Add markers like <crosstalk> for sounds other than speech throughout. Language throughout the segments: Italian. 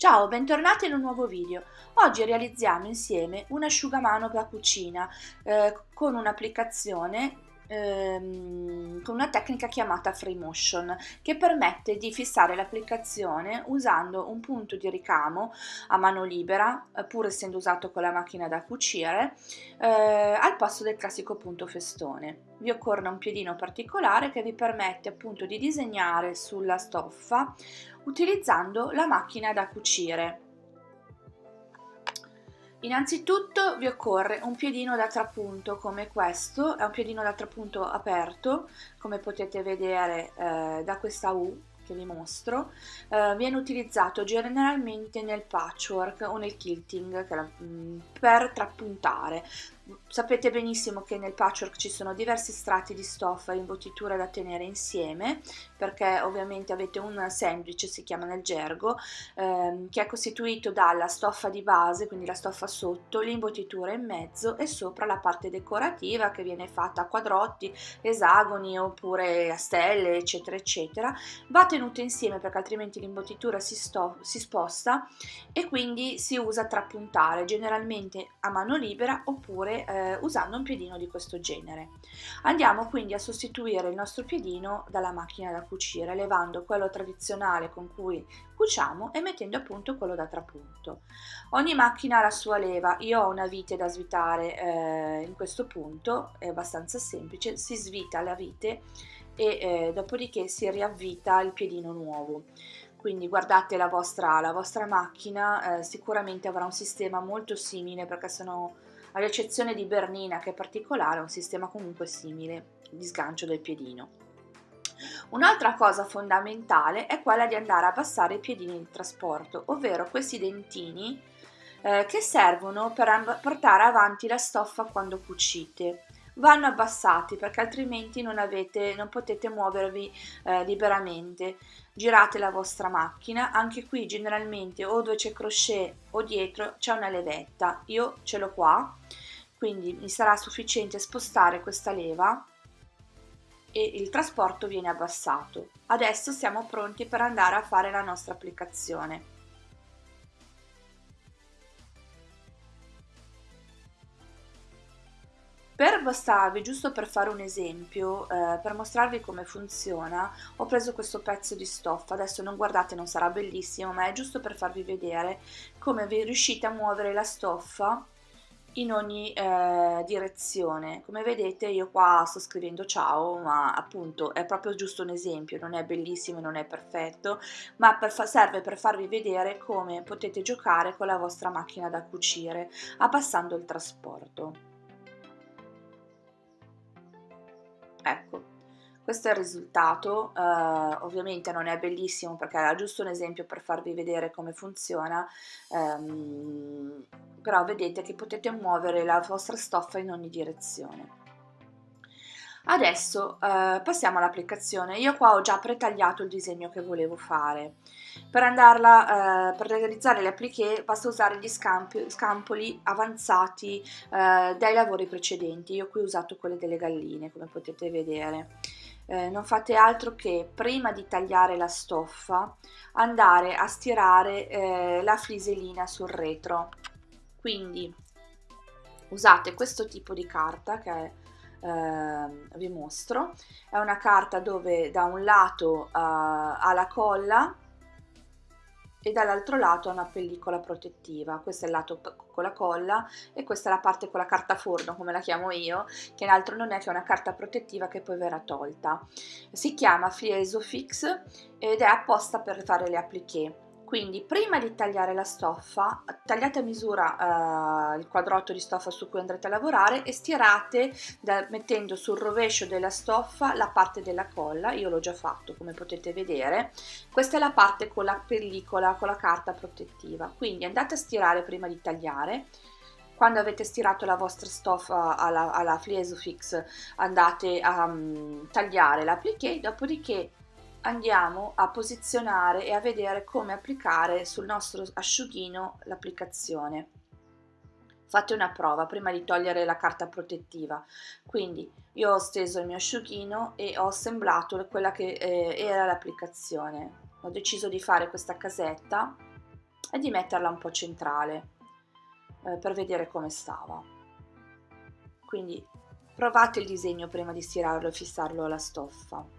Ciao, bentornati in un nuovo video. Oggi realizziamo insieme un asciugamano da cucina eh, con un'applicazione ehm, con una tecnica chiamata Free Motion che permette di fissare l'applicazione usando un punto di ricamo a mano libera, eh, pur essendo usato con la macchina da cucire, eh, al posto del classico punto festone. Vi occorre un piedino particolare che vi permette appunto di disegnare sulla stoffa utilizzando la macchina da cucire Innanzitutto vi occorre un piedino da trapunto come questo, è un piedino da trapunto aperto, come potete vedere eh, da questa U che vi mostro, eh, viene utilizzato generalmente nel patchwork o nel quilting mm, per trappuntare. Sapete benissimo che nel patchwork ci sono diversi strati di stoffa e imbottitura da tenere insieme perché ovviamente avete un sandwich, si chiama nel gergo, ehm, che è costituito dalla stoffa di base, quindi la stoffa sotto, l'imbottitura in mezzo e sopra la parte decorativa che viene fatta a quadrotti, esagoni oppure a stelle eccetera eccetera. Va tenuta insieme perché altrimenti l'imbottitura si, si sposta e quindi si usa trappuntare generalmente a mano libera oppure eh, usando un piedino di questo genere. Andiamo quindi a sostituire il nostro piedino dalla macchina da cucire, levando quello tradizionale con cui cuciamo e mettendo appunto quello da trapunto. Ogni macchina ha la sua leva, io ho una vite da svitare eh, in questo punto, è abbastanza semplice, si svita la vite e eh, dopodiché si riavvita il piedino nuovo quindi guardate la vostra, la vostra macchina eh, sicuramente avrà un sistema molto simile perché sono ad eccezione di Bernina che è particolare, è un sistema comunque simile di sgancio del piedino. Un'altra cosa fondamentale è quella di andare a abbassare i piedini di trasporto, ovvero questi dentini eh, che servono per portare avanti la stoffa quando cucite vanno abbassati perché altrimenti non, avete, non potete muovervi eh, liberamente. Girate la vostra macchina, anche qui generalmente o dove c'è crochet o dietro c'è una levetta, io ce l'ho qua, quindi mi sarà sufficiente spostare questa leva e il trasporto viene abbassato. Adesso siamo pronti per andare a fare la nostra applicazione. Mostrarvi, giusto per fare un esempio, eh, per mostrarvi come funziona, ho preso questo pezzo di stoffa, adesso non guardate, non sarà bellissimo, ma è giusto per farvi vedere come vi riuscite a muovere la stoffa in ogni eh, direzione. Come vedete io qua sto scrivendo ciao, ma appunto è proprio giusto un esempio, non è bellissimo, non è perfetto, ma per serve per farvi vedere come potete giocare con la vostra macchina da cucire, abbassando il trasporto. Ecco, questo è il risultato, uh, ovviamente non è bellissimo perché era giusto un esempio per farvi vedere come funziona, um, però vedete che potete muovere la vostra stoffa in ogni direzione. Adesso uh, passiamo all'applicazione, io qua ho già pretagliato il disegno che volevo fare, per, andarla, uh, per realizzare le appliqué basta usare gli scampi, scampoli avanzati uh, dai lavori precedenti, io qui ho usato quelli delle galline come potete vedere. Eh, non fate altro che prima di tagliare la stoffa andare a stirare eh, la fliselina sul retro. Quindi usate questo tipo di carta che è eh, vi mostro. È una carta dove da un lato uh, ha la colla e dall'altro lato ha una pellicola protettiva. Questo è il lato con la colla e questa è la parte con la carta forno come la chiamo io che altro non è che una carta protettiva che poi verrà tolta. Si chiama Fliesofix ed è apposta per fare le appliqué quindi prima di tagliare la stoffa, tagliate a misura eh, il quadrotto di stoffa su cui andrete a lavorare e stirate da, mettendo sul rovescio della stoffa la parte della colla, io l'ho già fatto come potete vedere, questa è la parte con la pellicola, con la carta protettiva, quindi andate a stirare prima di tagliare, quando avete stirato la vostra stoffa alla, alla Fliesofix andate a um, tagliare l'appliqué, dopodiché andiamo a posizionare e a vedere come applicare sul nostro asciughino l'applicazione. fate una prova prima di togliere la carta protettiva. Quindi io ho steso il mio asciughino e ho assemblato quella che eh, era l'applicazione. Ho deciso di fare questa casetta e di metterla un po' centrale eh, per vedere come stava. Quindi provate il disegno prima di stirarlo e fissarlo alla stoffa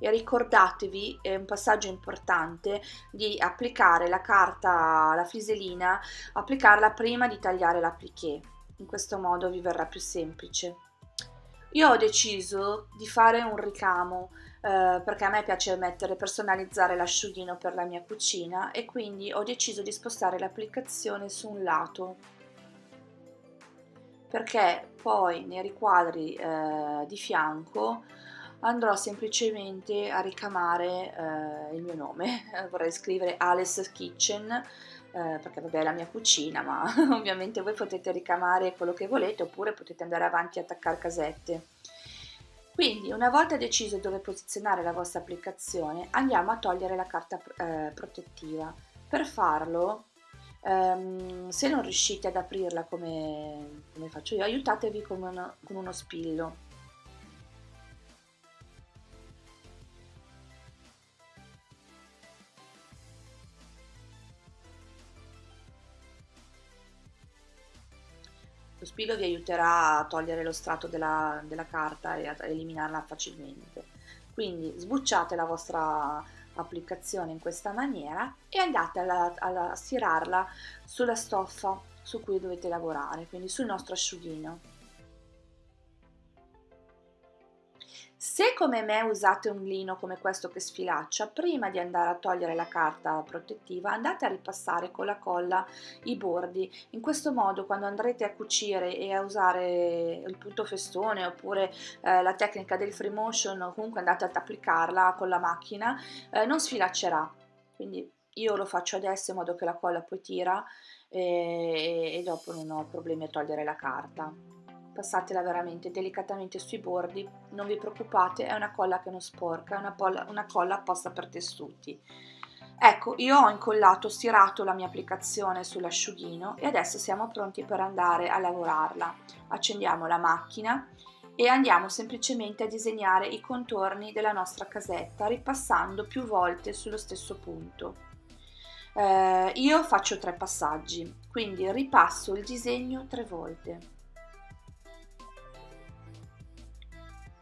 e ricordatevi, è un passaggio importante, di applicare la carta, la fliselina, applicarla prima di tagliare l'appliqué, in questo modo vi verrà più semplice. Io ho deciso di fare un ricamo eh, perché a me piace mettere, personalizzare l'asciughino per la mia cucina e quindi ho deciso di spostare l'applicazione su un lato perché poi nei riquadri eh, di fianco andrò semplicemente a ricamare eh, il mio nome, <laughs> vorrei scrivere Alice Kitchen eh, perché vabbè è la mia cucina ma <laughs> ovviamente voi potete ricamare quello che volete oppure potete andare avanti e attaccare casette. Quindi una volta deciso dove posizionare la vostra applicazione andiamo a togliere la carta eh, protettiva. Per farlo Um, se non riuscite ad aprirla come, come faccio io, aiutatevi con uno, con uno spillo Lo spillo vi aiuterà a togliere lo strato della, della carta e a eliminarla facilmente. Quindi sbucciate la vostra applicazione in questa maniera e andate a stirarla sulla stoffa su cui dovete lavorare, quindi sul nostro asciughino. Se come me usate un lino come questo che sfilaccia, prima di andare a togliere la carta protettiva andate a ripassare con la colla i bordi. In questo modo quando andrete a cucire e a usare il punto festone oppure eh, la tecnica del free motion o comunque andate ad applicarla con la macchina, eh, non sfilaccerà. Quindi io lo faccio adesso in modo che la colla poi tira e, e dopo non ho problemi a togliere la carta passatela veramente delicatamente sui bordi, non vi preoccupate, è una colla che non sporca, è una, polla, una colla apposta per tessuti. Ecco, io ho incollato, stirato la mia applicazione sull'asciughino e adesso siamo pronti per andare a lavorarla. Accendiamo la macchina e andiamo semplicemente a disegnare i contorni della nostra casetta ripassando più volte sullo stesso punto. Eh, io faccio tre passaggi, quindi ripasso il disegno tre volte.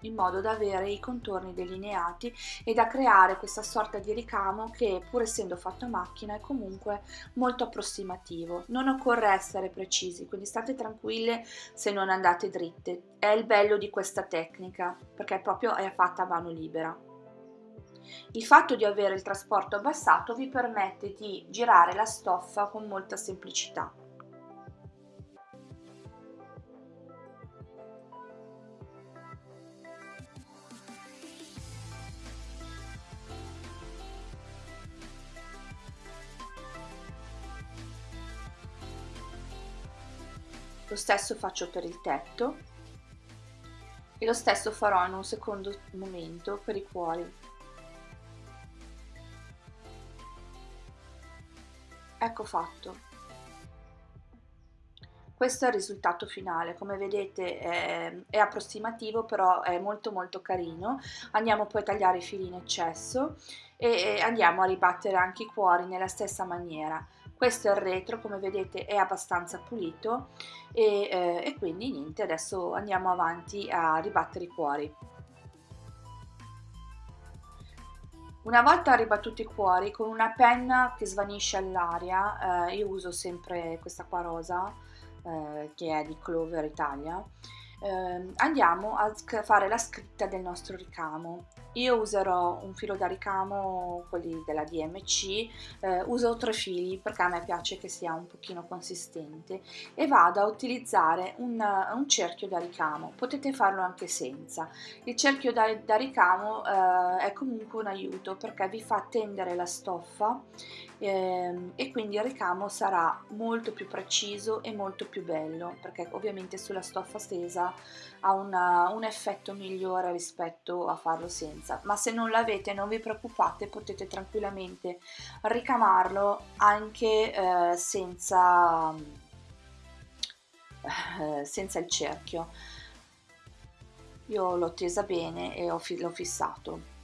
In modo da avere i contorni delineati e da creare questa sorta di ricamo che pur essendo fatto a macchina è comunque molto approssimativo. Non occorre essere precisi, quindi state tranquille se non andate dritte. È il bello di questa tecnica perché proprio è fatta a mano libera. Il fatto di avere il trasporto abbassato vi permette di girare la stoffa con molta semplicità. Lo stesso faccio per il tetto. E lo stesso farò in un secondo momento per i cuori. Ecco fatto. Questo è il risultato finale. Come vedete è, è, approssimativo però è molto molto carino. Andiamo poi a tagliare i fili in eccesso e, e andiamo a ribattere anche i cuori nella stessa maniera questo è il retro come vedete è abbastanza pulito e, eh, e quindi niente adesso andiamo avanti a ribattere i cuori. Una volta ribattuti i cuori, con una penna che svanisce all'aria, eh, io uso sempre questa qua rosa, eh, che è di Clover Italia, eh, andiamo a fare la scritta del nostro ricamo io userò un filo da ricamo, quelli della DMC, eh, uso tre fili perché a me piace che sia un pochino consistente e vado a utilizzare un, un cerchio da ricamo, potete farlo anche senza. Il cerchio da, da ricamo eh, è comunque un aiuto perché vi fa tendere la stoffa eh, e quindi il ricamo sarà molto più preciso e molto più bello perché ovviamente sulla stoffa stesa ha una, un effetto migliore rispetto a farlo senza ma se non l'avete non vi preoccupate potete tranquillamente ricamarlo anche eh, senza eh, senza il cerchio. Io l'ho tesa bene e l'ho fissato.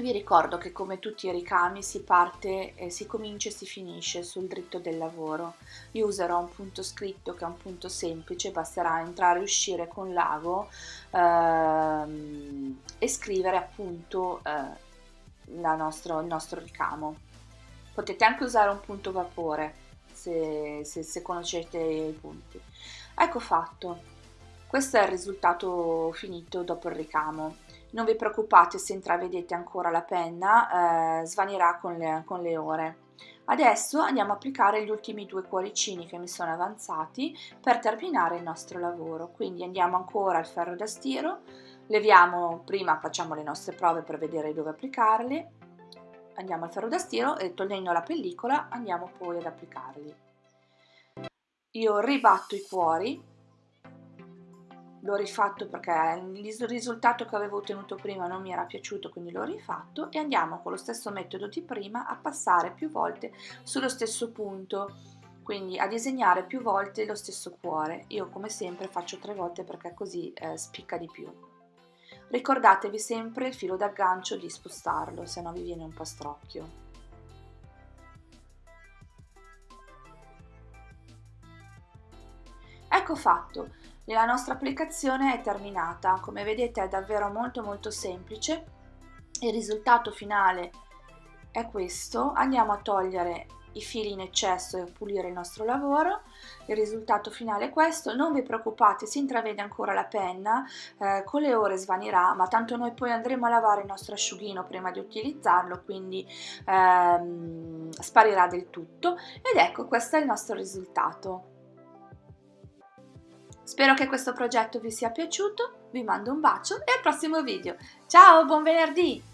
Vi ricordo che come tutti i ricami si parte, eh, si comincia e si finisce sul dritto del lavoro. Io userò un punto scritto che è un punto semplice, basterà entrare e uscire con l'ago ehm, e scrivere appunto eh, nostro, il nostro ricamo. Potete anche usare un punto vapore se, se, se conoscete i punti. Ecco fatto. Questo è il risultato finito dopo il ricamo. Non vi preoccupate se intravedete ancora la penna, eh, svanirà con le, con le ore. Adesso andiamo a applicare gli ultimi due cuoricini che mi sono avanzati per terminare il nostro lavoro. Quindi andiamo ancora al ferro da stiro, leviamo, prima facciamo le nostre prove per vedere dove applicarli, andiamo al ferro da stiro e togliendo la pellicola andiamo poi ad applicarli. Io ribatto i cuori l'ho rifatto perché il risultato che avevo ottenuto prima non mi era piaciuto quindi l'ho rifatto e andiamo con lo stesso metodo di prima a passare più volte sullo stesso punto quindi a disegnare più volte lo stesso cuore. Io come sempre faccio tre volte perché così eh, spicca di più. Ricordatevi sempre il filo d'aggancio di spostarlo se no vi viene un po' strocchio. Ecco fatto la nostra applicazione è terminata, come vedete è davvero molto molto semplice, il risultato finale è questo, andiamo a togliere i fili in eccesso e pulire il nostro lavoro, il risultato finale è questo, non vi preoccupate si intravede ancora la penna, eh, con le ore svanirà ma tanto noi poi andremo a lavare il nostro asciughino prima di utilizzarlo quindi ehm, sparirà del tutto. Ed ecco questo è il nostro risultato. Spero che questo progetto vi sia piaciuto, vi mando un bacio e al prossimo video. Ciao, buon venerdì!